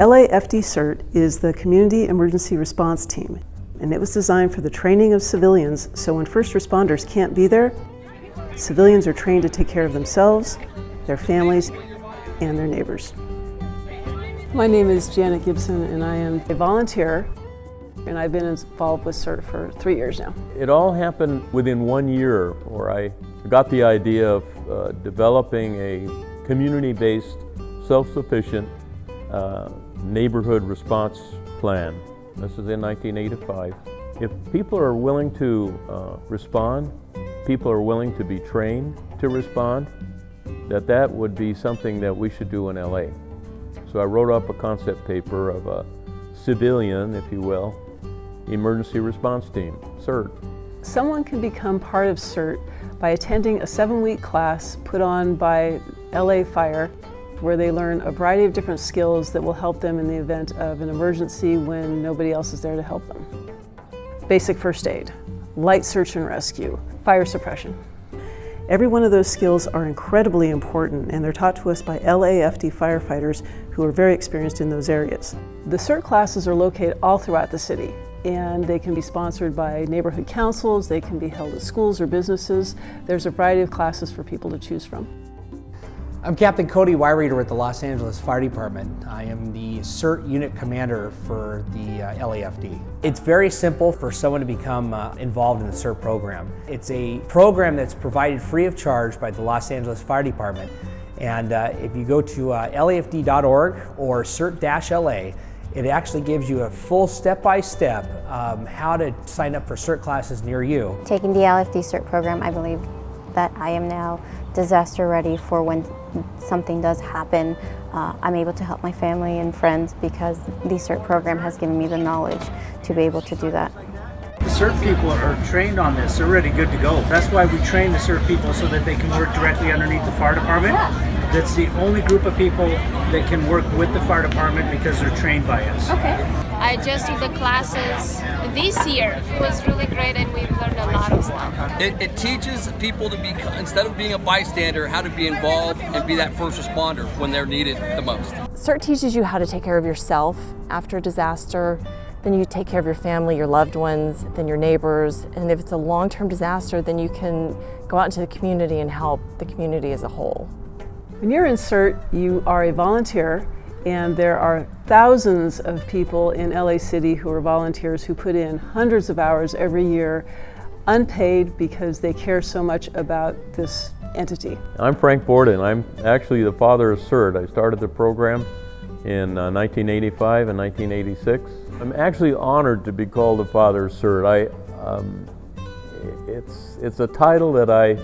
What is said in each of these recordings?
LAFD CERT is the Community Emergency Response Team, and it was designed for the training of civilians so when first responders can't be there, civilians are trained to take care of themselves, their families, and their neighbors. My name is Janet Gibson and I am a volunteer and I've been involved with CERT for three years now. It all happened within one year where I got the idea of uh, developing a community-based, self-sufficient uh, neighborhood response plan. This is in 1985. If people are willing to uh, respond, people are willing to be trained to respond, that that would be something that we should do in LA. So I wrote up a concept paper of a civilian, if you will, emergency response team, CERT. Someone can become part of CERT by attending a seven-week class put on by LA Fire where they learn a variety of different skills that will help them in the event of an emergency when nobody else is there to help them. Basic first aid, light search and rescue, fire suppression. Every one of those skills are incredibly important and they're taught to us by LAFD firefighters who are very experienced in those areas. The CERT classes are located all throughout the city and they can be sponsored by neighborhood councils, they can be held at schools or businesses. There's a variety of classes for people to choose from. I'm Captain Cody Wyreader with the Los Angeles Fire Department. I am the CERT unit commander for the uh, LAFD. It's very simple for someone to become uh, involved in the CERT program. It's a program that's provided free of charge by the Los Angeles Fire Department. And uh, if you go to uh, LAFD.org or CERT-LA, it actually gives you a full step-by-step -step, um, how to sign up for CERT classes near you. Taking the LFD CERT program, I believe that I am now disaster ready for when something does happen. Uh, I'm able to help my family and friends because the CERT program has given me the knowledge to be able to do that. The CERT people are trained on this, they're ready good to go. That's why we train the CERT people so that they can work directly underneath the fire department. That's the only group of people that can work with the fire department because they're trained by us. Okay. I just took the classes this year. It was really great and we learned a lot of stuff. It, it teaches people to be, instead of being a bystander, how to be involved and be that first responder when they're needed the most. CERT teaches you how to take care of yourself after a disaster, then you take care of your family, your loved ones, then your neighbors, and if it's a long-term disaster, then you can go out into the community and help the community as a whole. When you're in CERT, you are a volunteer and there are thousands of people in LA City who are volunteers who put in hundreds of hours every year unpaid because they care so much about this entity. I'm Frank Borden. I'm actually the father of CERT. I started the program in uh, 1985 and 1986. I'm actually honored to be called the father of CERT. I, um, it's, it's a title that I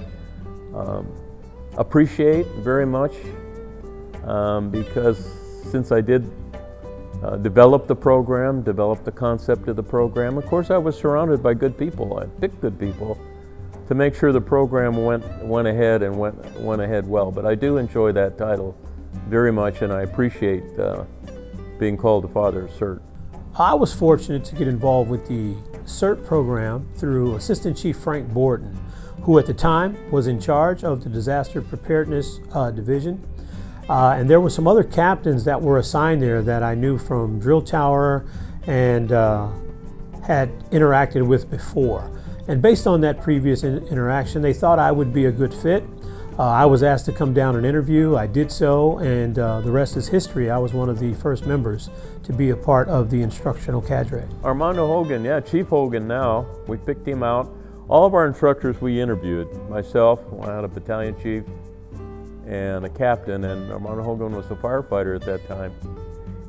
um, appreciate very much um, because since I did uh, develop the program, develop the concept of the program, of course I was surrounded by good people. I picked good people to make sure the program went, went ahead and went, went ahead well. But I do enjoy that title very much and I appreciate uh, being called the father of CERT. I was fortunate to get involved with the CERT program through Assistant Chief Frank Borden, who at the time was in charge of the Disaster Preparedness uh, Division uh, and there were some other captains that were assigned there that I knew from drill tower and uh, had interacted with before. And based on that previous in interaction, they thought I would be a good fit. Uh, I was asked to come down and interview. I did so, and uh, the rest is history. I was one of the first members to be a part of the instructional cadre. Armando Hogan, yeah, Chief Hogan now. We picked him out. All of our instructors we interviewed, myself, I had a battalion chief, and a captain, and Armando Hogan was a firefighter at that time.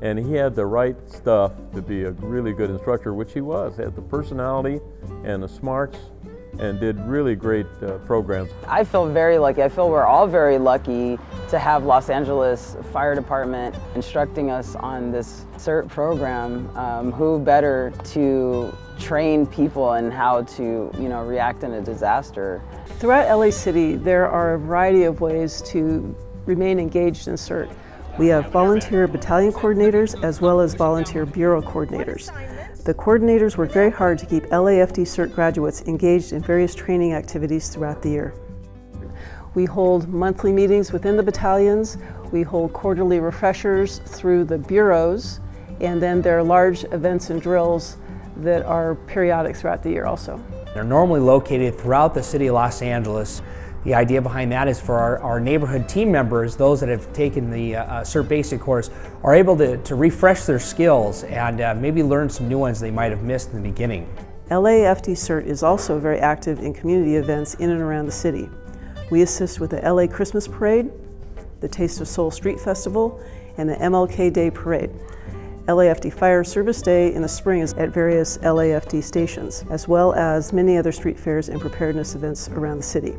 And he had the right stuff to be a really good instructor, which he was. He had the personality and the smarts and did really great uh, programs. I feel very lucky. I feel we're all very lucky to have Los Angeles Fire Department instructing us on this CERT program. Um, who better to train people in how to you know, react in a disaster. Throughout LA City, there are a variety of ways to remain engaged in CERT. We have volunteer battalion coordinators as well as volunteer bureau coordinators. The coordinators work very hard to keep LAFD CERT graduates engaged in various training activities throughout the year. We hold monthly meetings within the battalions. We hold quarterly refreshers through the bureaus, and then there are large events and drills that are periodic throughout the year also. They're normally located throughout the city of Los Angeles. The idea behind that is for our, our neighborhood team members, those that have taken the uh, uh CERT Basic course, are able to, to refresh their skills and uh, maybe learn some new ones they might have missed in the beginning. LAFD CERT is also very active in community events in and around the city. We assist with the LA Christmas Parade, the Taste of Soul Street Festival, and the MLK Day Parade. LAFD Fire Service Day in the spring is at various LAFD stations, as well as many other street fairs and preparedness events around the city.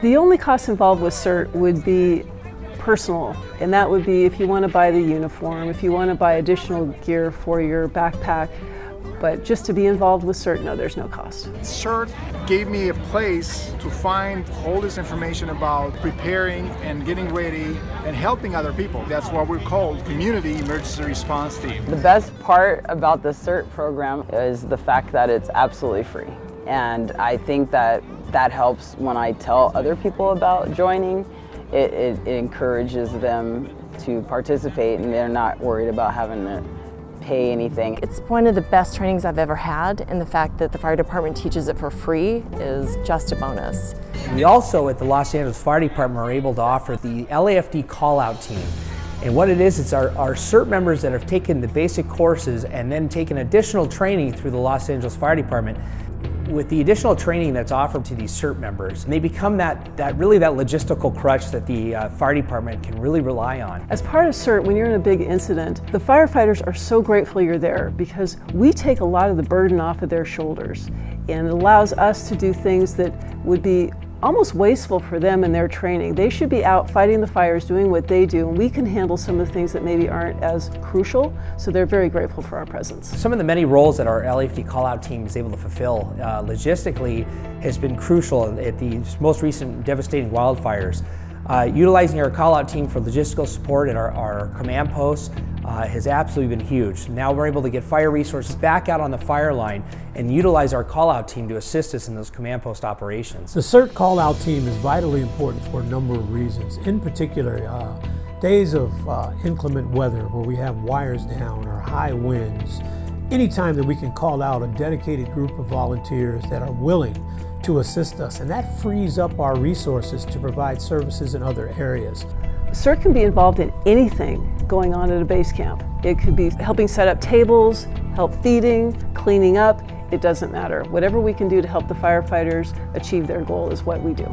The only cost involved with CERT would be personal, and that would be if you want to buy the uniform, if you want to buy additional gear for your backpack, but just to be involved with CERT, no, there's no cost. CERT gave me a place to find all this information about preparing and getting ready and helping other people. That's what we're called Community Emergency Response Team. The best part about the CERT program is the fact that it's absolutely free. And I think that that helps when I tell other people about joining. It, it, it encourages them to participate and they're not worried about having to pay anything. It's one of the best trainings I've ever had and the fact that the fire department teaches it for free is just a bonus. We also at the Los Angeles Fire Department are able to offer the LAFD call-out team. And what it is, it's our, our CERT members that have taken the basic courses and then taken additional training through the Los Angeles Fire Department with the additional training that's offered to these CERT members, they become that, that really that logistical crutch that the uh, fire department can really rely on. As part of CERT, when you're in a big incident, the firefighters are so grateful you're there because we take a lot of the burden off of their shoulders and it allows us to do things that would be almost wasteful for them in their training. They should be out fighting the fires, doing what they do, and we can handle some of the things that maybe aren't as crucial, so they're very grateful for our presence. Some of the many roles that our LAFD call-out team is able to fulfill uh, logistically has been crucial at the most recent devastating wildfires. Uh, utilizing our call-out team for logistical support at our, our command posts uh, has absolutely been huge. Now we're able to get fire resources back out on the fire line and utilize our call-out team to assist us in those command post operations. The CERT call-out team is vitally important for a number of reasons. In particular, uh, days of uh, inclement weather where we have wires down or high winds, anytime that we can call out a dedicated group of volunteers that are willing to assist us, and that frees up our resources to provide services in other areas. CERT can be involved in anything going on at a base camp. It could be helping set up tables, help feeding, cleaning up, it doesn't matter. Whatever we can do to help the firefighters achieve their goal is what we do.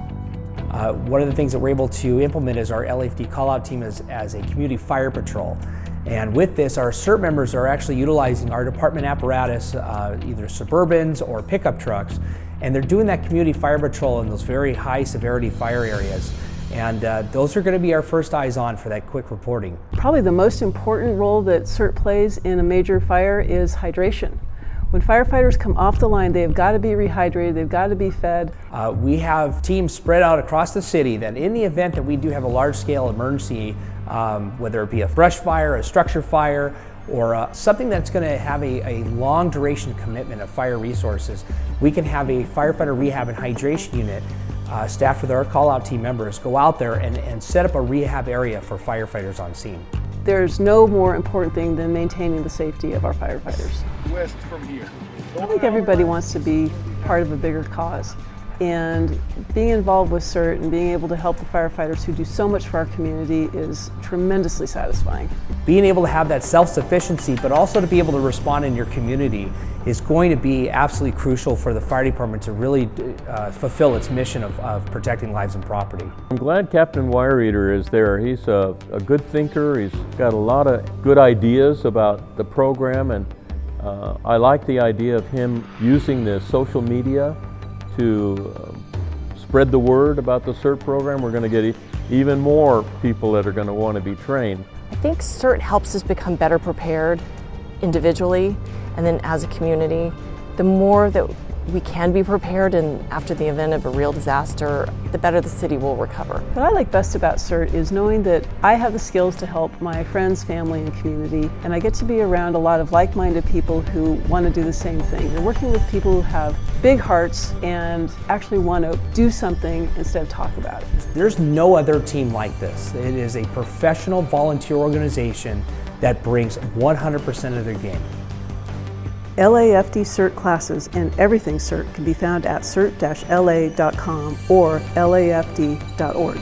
Uh, one of the things that we're able to implement is our LAFD call-out team as, as a community fire patrol. And with this, our CERT members are actually utilizing our department apparatus, uh, either Suburbans or pickup trucks, and they're doing that community fire patrol in those very high severity fire areas. And uh, those are going to be our first eyes on for that quick reporting. Probably the most important role that CERT plays in a major fire is hydration. When firefighters come off the line, they've got to be rehydrated, they've got to be fed. Uh, we have teams spread out across the city that in the event that we do have a large scale emergency, um, whether it be a brush fire, a structure fire, or uh, something that's going to have a, a, long duration commitment of fire resources, we can have a firefighter rehab and hydration unit uh, staffed with our call-out team members go out there and, and set up a rehab area for firefighters on scene. There's no more important thing than maintaining the safety of our firefighters. West from here. I think everybody wants to be part of a bigger cause. And being involved with CERT and being able to help the firefighters who do so much for our community is tremendously satisfying. Being able to have that self-sufficiency, but also to be able to respond in your community is going to be absolutely crucial for the fire department to really uh, fulfill its mission of, of, protecting lives and property. I'm glad Captain Wireeter is there. He's a, a, good thinker. He's got a lot of good ideas about the program and uh, I like the idea of him using the social media to uh, spread the word about the CERT program. We're going to get even more people that are going to want to be trained. I think CERT helps us become better prepared individually and then as a community. The more that we can be prepared and after the event of a real disaster, the better the city will recover. What I like best about CERT is knowing that I have the skills to help my friends, family, and community, and I get to be around a lot of like-minded people who want to do the same thing. You're working with people who have big hearts and actually want to do something instead of talk about it. There's no other team like this. It is a professional volunteer organization that brings 100% of their game. LAFD CERT classes and everything CERT can be found at cert-la.com or lafd.org.